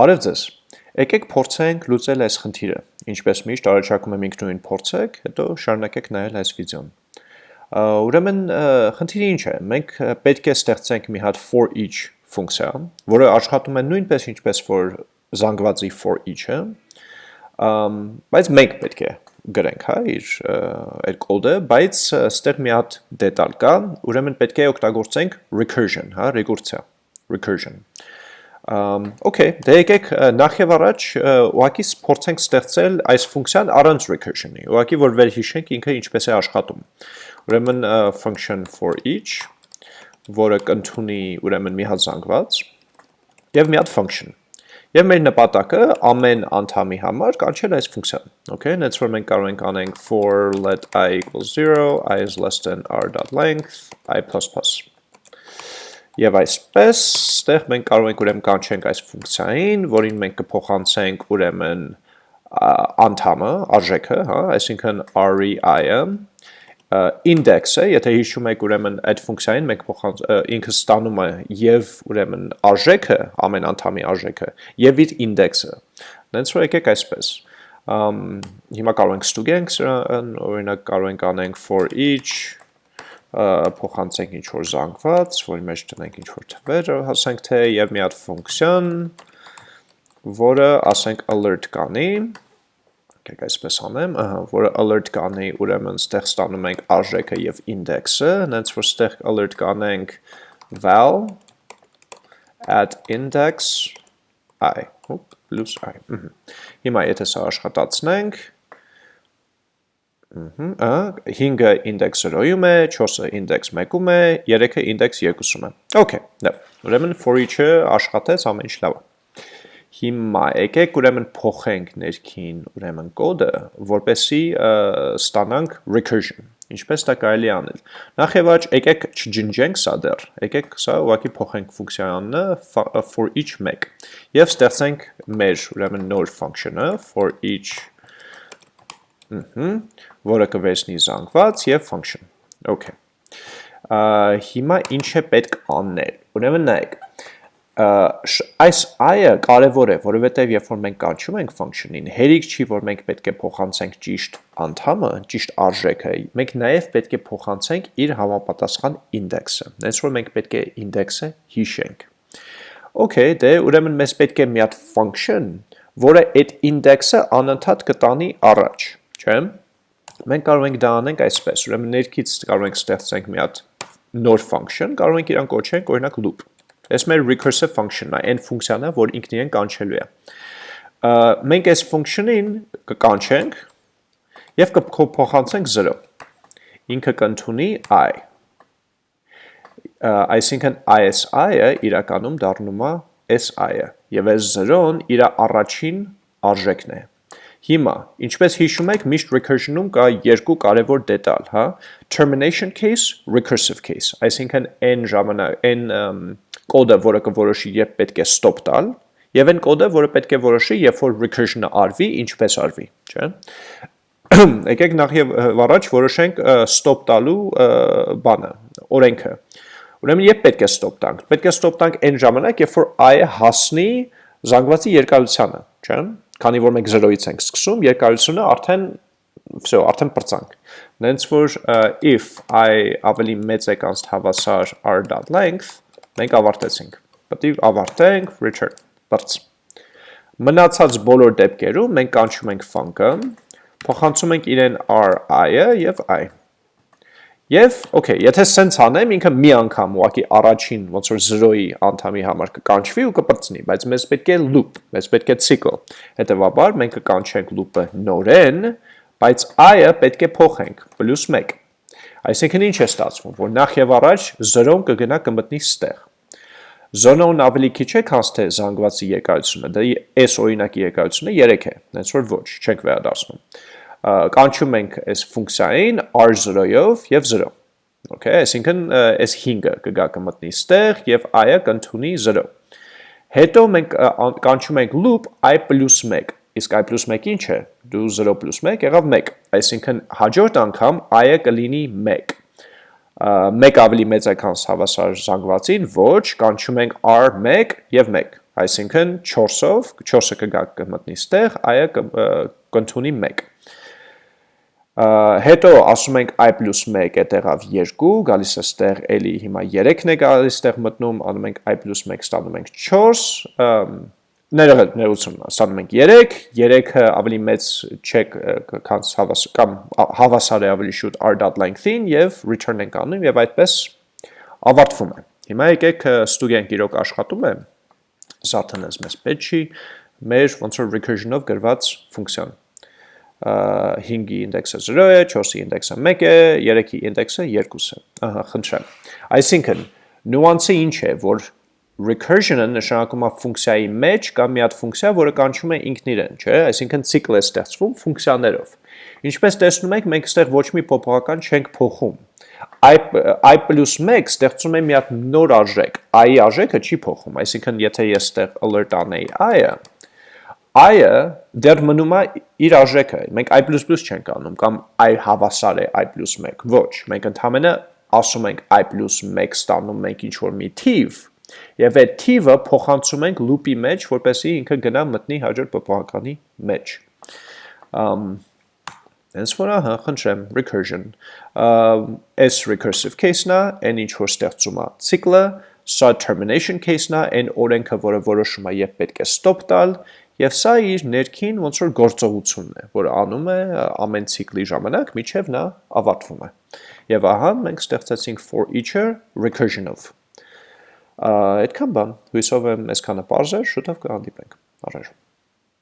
Արև ձեզ։ Եկեք փորձենք լուծել այս խնդիրը։ Ինչպես միշտ առաջարկում եմ ինքնուրույն փորձեք, հետո շարունակեք նայել այս վիդեոն։ Ուրեմն խնդիրը ինչ է։ Մենք պետք է ստեղծենք մի հատ for each ֆունկցիա, որը աշխատում է նույնպես ինչպես որ զանգվածի for each-ը, բայց մենք պետք է գրենք, հա, իր այդ կոդը, բայց ստեղ մի հատ դետալ կա, ուրեմն պետք է օգտագործենք recursion, հա, ռեկուրսիա, recursion։ Okay, դե եկեք նախ եւ առաջ ուղակի փորձենք ստեղծել այս ֆունկցիան առանց recursion-ի։ Ուղակի որ վերհիշենք ինքը ինչպես է աշխատում։ Ուրեմն function for each, որը կընդունի ուրեմն մի հատ զանգված եւ մի հատ function։ Եվ մեր նպատակը ամեն անդամի համար կանչել այս ֆունկցիան։ Okay, նենց որ մենք կարող ենք անենք for let i equals 0, i is less than r.length, i++։ Եվ այսպես, ստեղ մենք կարող ենք ուրեմն կանչենք այս ֆունկցիային, որին մենք կփոխանցենք ուրեմն անդամը, արժեքը, հա, այսինքն REI-ը, index-ը, եթե հիշում եք ուրեմն այդ ֆունկցիային մենք փոխանց ինքը ստանում է եւ ուրեմն արժեքը, ամեն անդամի արժեքը եւ իր index-ը։ Դենց որ եկեք այսպես։ Ամ հիմա կարող ենք ստուգենք սրան, օրինակ կարող ենք անենք for each փոխանցենք ինչ որ զանգված, որի մեջ տնենք ինչ որ թվեր, հասենք թե եւ մի հատ ֆունկցիան, որը ասենք alert կանի, եկեք այսպես անեմ, որը alert կանի, ուրեմն ստեղ ստանում ենք արժեքը եւ index-ը, հենց որ ստեղ alert կանենք val at index i, հոպ, plus i։ Հիմա եթե սա աշխատացնենք, 5-ը index 0-ում է, 4-ը index 1-ում է, 3-ը index 2-ում է։ Okay, դա։ Ուրեմն for each-ը աշխատեց, ամեն ինչ լավ է։ Հիմա եկեք ուրեմն փոխենք ներքին ուրեմն կոդը, որպեսի ստանանք recursion։ Ինչպես դա կարելի անել։ Նախ եւ առաջ եկեք չջնջենք սա դեռ։ Եկեք սա ուղղակի փոխենք ֆունկցիոնը for each 1 եւ ստեղծենք մեր ուրեմն նոր function-ը for each որը կվերցնի զանգված եւ function։ Okay։ Հիմա ինչ է պետք անել։ Ուրեմն նայեք, այս i-ը կարևոր է, որովհետև երբ որ մենք կանչում ենք function-ին, հերիք չի, որ մենք պետք է փոխանցենք ճիշտ անդամը, ճիշտ արժեքը, մենք նաև պետք է փոխանցենք իր համապատասխան index-ը։ Հենց որ մենք պետք է index-ը հիշենք։ Okay, դե ուրեմն մեզ պետք է մի հատ function, որը այդ index-ը անընդհատ կտանի առաջ չէ՞։ Մենք կարող ենք դա անենք այսպես, ուրեմն ներքից կարող ենք ստեղծենք մի հատ նոր function, կարող ենք իրան կոչենք օրինակ loop։ Այս մեր recursive function-ն է, այն ֆունկցիան է, որ ինքն իրեն կանչելու է։ Մենք այս function-ին կկանչենք եւ կփոխանցենք 0։ Ինքը կընդունի i։ Այսինքն ISI-ը իրականում դառնում է SI-ը եւ այս 0-ն իր առաջին արժեքն է։ Հիմա, ինչպես հիշում եք, միշտ recursion-ում կա երկու կարևոր դետալ, հա, termination case, recursive case, այսինքն այն ժամանակ, այն կոդը, որը կորոշի երբ պետք է stop տալ, եւ այն կոդը, որը պետք է որոշի, երբ որ recursion-ը արվի, ինչպես արվի, չէ՞։ Եկեք նախ եւ առաջ որոշենք stop տալու բանը, օրենքը։ Ուրեմն երբ պետք է stop տանք։ Պետք է stop տանք այն ժամանակ, երբ որ i-ը հասնի զանգվածի երկարությանը, չէ՞։ Քանի որ մենք 0-ից ենք սկսում, երկարությունը արդեն всё, արդեն բրցանք։ Նենց որ if i ավելի մեծ է կանց հավասար r.length, մենք ավարտեցինք։ Պետք է ավարտենք return բրց։ Մնացած բոլոր դեպքերում մենք կանչում ենք func-ը, փոխանցում ենք իրեն r-i-ը եւ i։ Եվ, okay, եթե սենց անեմ, ինքը մի անգամ ուղակի առաջին ոնց որ 0-ի անդամի համար կկանչվի ու կպրծնի, բայց մեզ պետք է loop, մեզ պետք է cycle։ Հետևաբար մենք կկանչենք loop-ը նորեն, բայց i-ը պետք է փոխենք +1։ Այսինքն ինչ է ստացվում, որ նախ եւ առաջ 0-ն կգնա կմտնի ստեղ։ Զոնոն ավելի քիչ է, քան թե զանգվածի երկարությունը։ Դա այս օրինակի երկարությունը 3 է, հենց որ ոչ, չենք վերադասնում կանչում ենք այս ֆունկցիային r0-ով եւ 0։ Okay, այսինքն այս 5-ը կգա կմտնի ստեղ եւ i-ը կընդունի 0։ Հետո մենք կանչում ենք loop i + 1։ Իսկ i + 1 ինչ է։ Դու 0 + 1 եղավ 1։ Այսինքն հաջորդ անգամ i-ը կլինի 1 մեկ ավելի մեծ է քան հավասար զանգվածին, ոչ, կանչում ենք r1 եւ 1։ այսինքն 4-ով, 4-ը կգա կմտնի ստեղ, i-ը կընդունի 1 հետո ասում ենք i պլուս 1 է տեղավ 2, գալիս է ստեղ էլի հիմա 3-ն է գալիս ստեղ մտնում, անում ենք i պլուս 1 ստանում ենք 4, ներողել, ներողություն, ստանում ենք 3, 3-ը ավելի մեծ չէ քան հավաս կամ հավասար է ավելի շուտ r.length-ին եւ return ենք անում եւ այդպես ավարտվում է։ Հիմա եկեք ստուգենք իրոք աշխատում է Saturn-ը մեզ պետք չի մեր ոնց որ recursion-ով գրված ֆունկցիան 5-ի ինդեքսը 0 է, 4-ի ինդեքսը 1 է, 3-ի ինդեքսը 2 է։ Ահա, խնդրեմ։ Այսինքն, նյուանսը ինչ է, որ recursion-ը նշանակում է ֆունկցիայի մեջ կա մի հատ ֆունկցիա, որը կանչում է ինքն իրեն, չէ՞, այսինքն ցիկլ է ստեղծվում ֆունկցիաներով։ Ինչպես տեսնում եք, մենք այստեղ ոչ մի փոփոխական չենք փոխում։ i i+1 ստեղծում է մի հատ նոր արժեք, i-ի արժեքը չի փոխում, այսինքն եթե ես այստեղ alert անեի i-ը, i-ը դեռ մնում է իր արժեքը, մենք i++ չենք անում, կամ i հավասար է i+1, ոչ, մենք ընդհանրապես ասում ենք i+1 ստանում մենք ինչ-որ մի թիվ, Եվ այդ թիվը փոխանցում ենք loop-ի մեջ, որպեսզի ինքը գնա մտնի հաջորդ փոփոխականի մեջ։ Ամ Հենց որ ահա, խնդրեմ, recursion։ S recursive case-ն է, այն ինչ որ ստեղծում է ցիկլը, սա termination case-ն է, այն օրենքը, որը որոշում է երբ պետք է stop տալ, եւ սա իր ներքին ոնց որ գործողությունն է, որը անում է ամեն ցիկլի ժամանակ, միջև նա ավարտվում է։ Եվ ահա մենք ստեղծեցինք for each-ը recursion-ով։ Այդքան բան, հույսով եմ այսքանը բարձր, շուտով կհանդիպենք։ Առաջ